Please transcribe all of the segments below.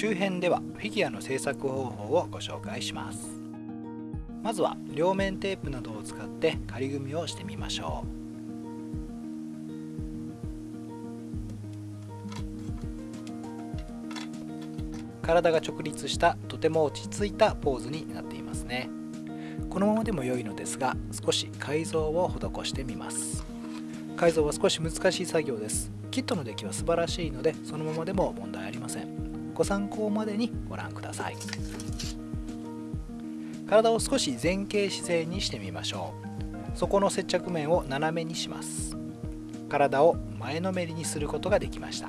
中編ではフィギュアの製作方法をご紹介します。まずは両面テープなどを使って仮組みをしてみましょう。体が直立したとても落ち着いたポーズになっていますね。このままでも良いのですが少し改造を施してみます。改造は少し難しい作業です。キットの出来は素晴らしいのでそのままでも問題ありません。ご参考までにご覧ください。体を少し前傾姿勢にしてみましょう。そこの接着面を斜めにします。体を前のめりにすることができました。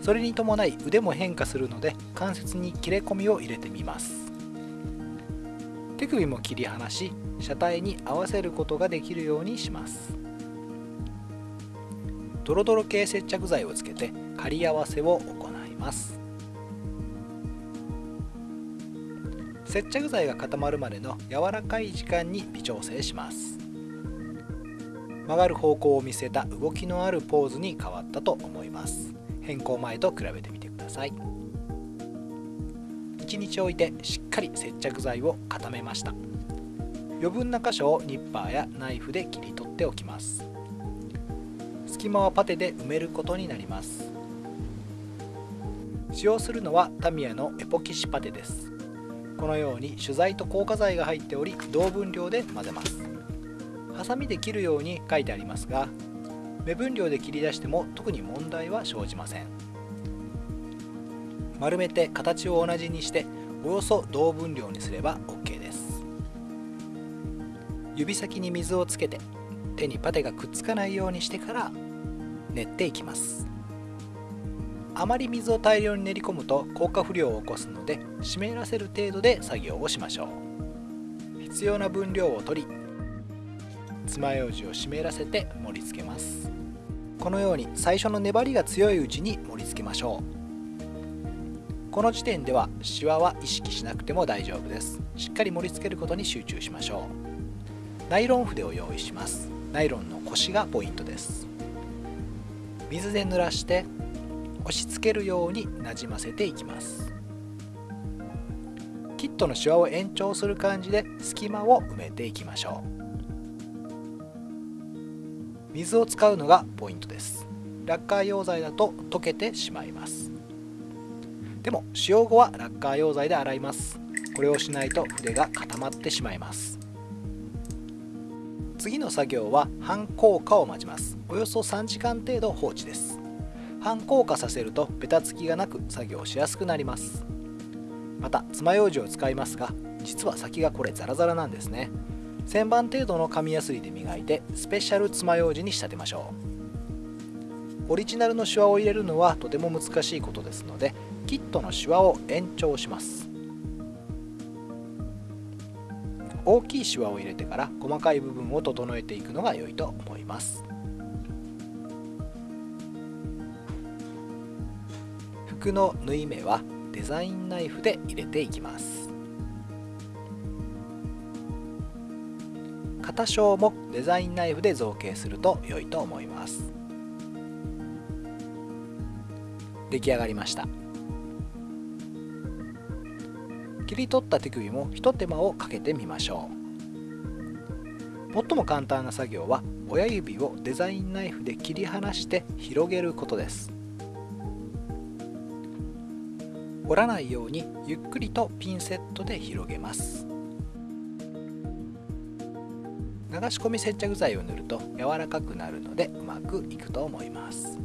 それに伴い腕も変化するので関節に切れ込みを入れてみます。手首も切り離し車体に合わせることができるようにします。ドロドロ系接着剤をつけて仮合わせを行ます。接着剤が固まるまでの柔らかい時間に微調整します。曲がる方向を見せた動きのあるポーズに変わったと思います。変更前と比べてみてください。1日置いてしっかり接着剤を固めました。余分な箇所をニッパーやナイフで切り取っておきます。隙間はパテで埋めることになります。使用するのはタミヤのエポキシパテです。このように取材と硬化剤が入っており同分量で混ぜます。ハサミで切るように書いてありますが目分量で切り出しても特に問題は生じません。丸めて形を同じにしておよそ同分量にすれば OK です。指先に水をつけて手にパテがくっつかないようにしてから練っていきます。あまり水を大量に練り込むと硬化不良を起こすので湿らせる程度で作業をしましょう。必要な分量を取り爪楊枝を湿らせて盛り付けます。このように最初の粘りが強いうちに盛り付けましょう。この時点ではシワは意識しなくても大丈夫です。しっかり盛り付けることに集中しましょう。ナイロン筆を用意します。ナイロンの腰がポイントです。水で濡らして押し付けるようになじませていきます。キットのシワを延長する感じで隙間を埋めていきましょう。水を使うのがポイントです。ラッカー溶剤だと溶けてしまいます。でも使用後はラッカー溶剤で洗います。これをしないと筆が固まってしまいます。次の作業は半硬化を待ちます。およそ3時間程度放置です。半硬化させるとベタつきがなく作業しやすくなりますまた爪楊枝を使いますが実は先がこれザラザラなんですね1000番程度の紙やすりで磨いてスペシャル爪楊枝に仕立てましょうオリジナルのシワを入れるのはとても難しいことですのでキットのシワを延長します大きいシワを入れてから細かい部分を整えていくのが良いと思います服の縫い目はデザインナイフで入れていきます。肩小もデザインナイフで造形すると良いと思います。出来上がりました。切り取った手首もひと手間をかけてみましょう。最も簡単な作業は親指をデザインナイフで切り離して広げることです。折らないようにゆっくりとピンセットで広げます。流し込み接着剤を塗ると柔らかくなるのでうまくいくと思います。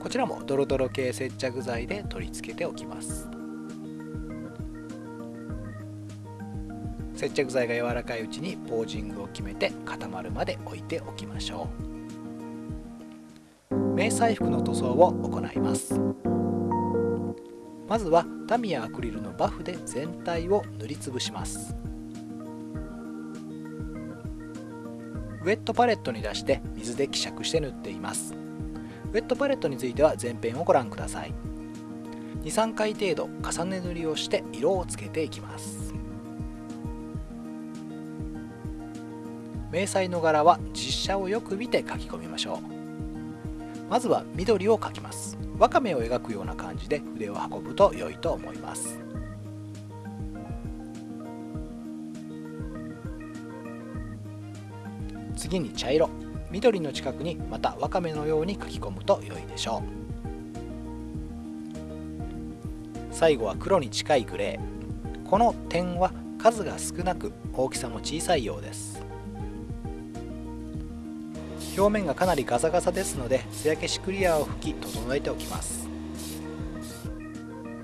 こちらもドロドロ系接着剤で取り付けておきます。接着剤が柔らかいうちにポージングを決めて固まるまで置いておきましょう。迷彩服の塗装を行います。まずはタミヤアクリルのバフで全体を塗りつぶします。ウェットパレットに出して水で希釈して塗っています。ウェットパレットについては前編をご覧ください。23回程度重ね塗りをして色をつけていきます。迷彩の柄は実写をよく見て描き込みましょう。まずは緑を描きます。わかめを描くような感じで筆を運ぶと良いと思います。次に茶色。緑の近くにまたわかめのように書き込むと良いでしょう。最後は黒に近いグレー。この点は数が少なく大きさも小さいようです。表面がかなりガサガサですので艶消しクリアを拭き整えておきます。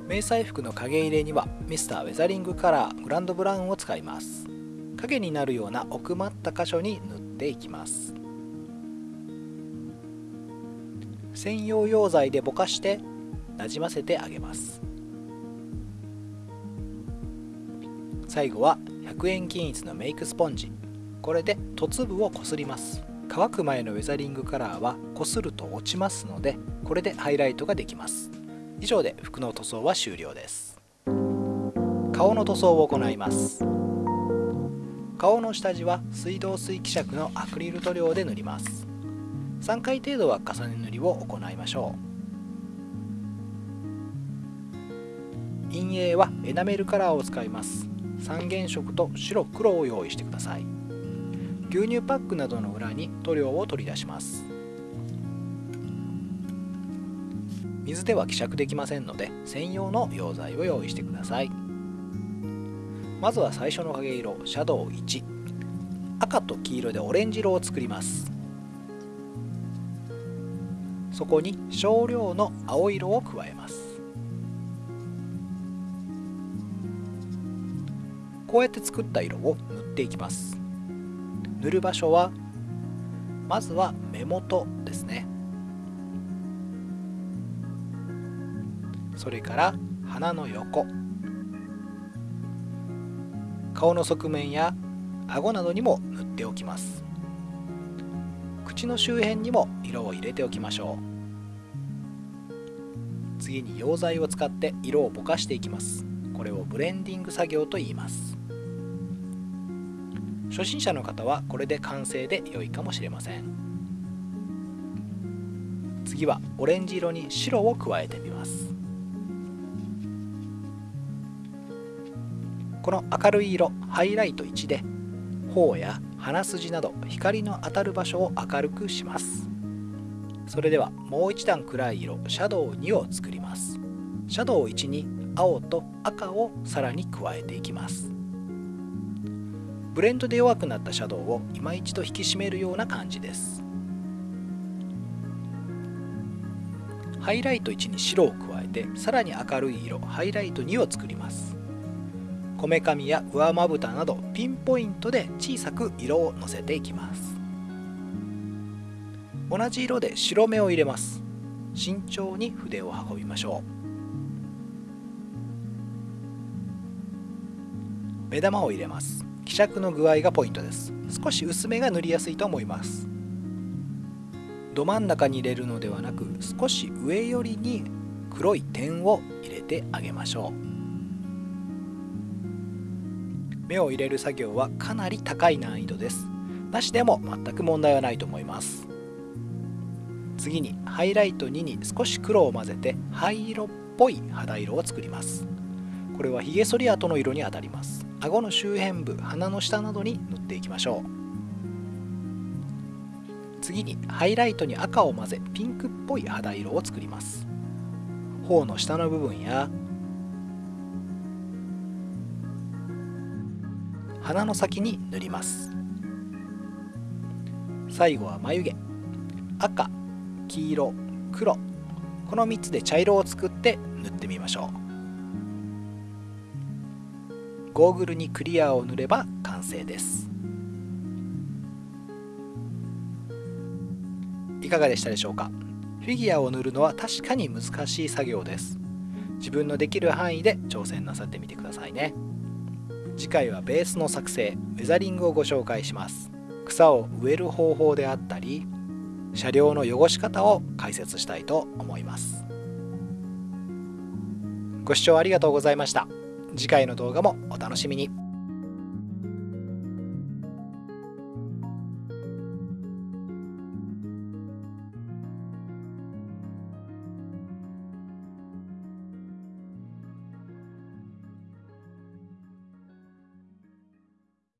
迷彩服の影入れにはミスターウェザリングカラーグランドブラウンを使います。影になるような奥まった箇所に塗っていきます。専用溶剤でぼかしてなじませてあげます。最後は100円均一のメイクスポンジ。これで凸部をこすります。乾く前のウェザリングカラーはこすると落ちますのでこれでハイライトができます。以上で服の塗装は終了です。顔の塗装を行います。顔の下地は水道水希釈のアクリル塗料で塗ります。3回程度は重ね塗りを行いましょう。陰影はエナメルカラーを使います。三原色と白黒を用意してください。牛乳パックなどの裏に塗料を取り出します。水では希釈できませんので専用の溶剤を用意してください。まずは最初の影色シャドウ1赤と黄色でオレンジ色を作ります。そこに少量の青色を加えます。こうやって作った色を塗っていきます。塗る場所はまずは目元ですね。それから鼻の横。顔の側面や顎などにも塗っておきます。口の周辺にも色を入れておきましょう。次に溶剤を使って色をぼかしていきます。これをブレンディング作業と言います。初心者の方はこれで完成で良いかもしれません。次はオレンジ色に白を加えてみます。この明るい色ハイライト1で頬や鼻筋など光の当たる場所を明るくします。それではもう一段暗い色シャドウ2を作ります。シャドウ1に青と赤をさらに加えていきます。ブレンドで弱くなったシャドウを今一度引き締めるような感じです。ハイライト1に白を加えてさらに明るい色ハイライト2を作ります。こめかみや上まぶたなどピンポイントで小さく色をのせていきます。同じ色で白目を入れます。慎重に筆を運びましょう。目玉を入れます。希釈の具合がポイントです。少し薄めが塗りやすいと思います。ど真ん中に入れるのではなく少し上寄りに黒い点を入れてあげましょう。目を入れる作業はかなり高い難易度です。なしでも全く問題はないと思います。次にハイライト2に少し黒を混ぜて灰色っぽい肌色を作ります。これはヒゲ剃り跡の色にあたります。顎の周辺部鼻の下などに塗っていきましょう。次にハイライトに赤を混ぜピンクっぽい肌色を作ります。頬の下の部分や鼻の先に塗ります。最後は眉毛。赤黄色黒。この3つで茶色を作って塗ってみましょう。ゴーグルにクリアを塗れば完成です。いかがでしたでしょうか？フィギュアを塗るのは確かに難しい作業です。自分のできる範囲で挑戦なさってみてくださいね。次回はベースの作成ウェザリングをご紹介します。草を植える方法であったり車両の汚し方を解説したいと思います。ご視聴ありがとうございました。次回の動画もお楽しみに。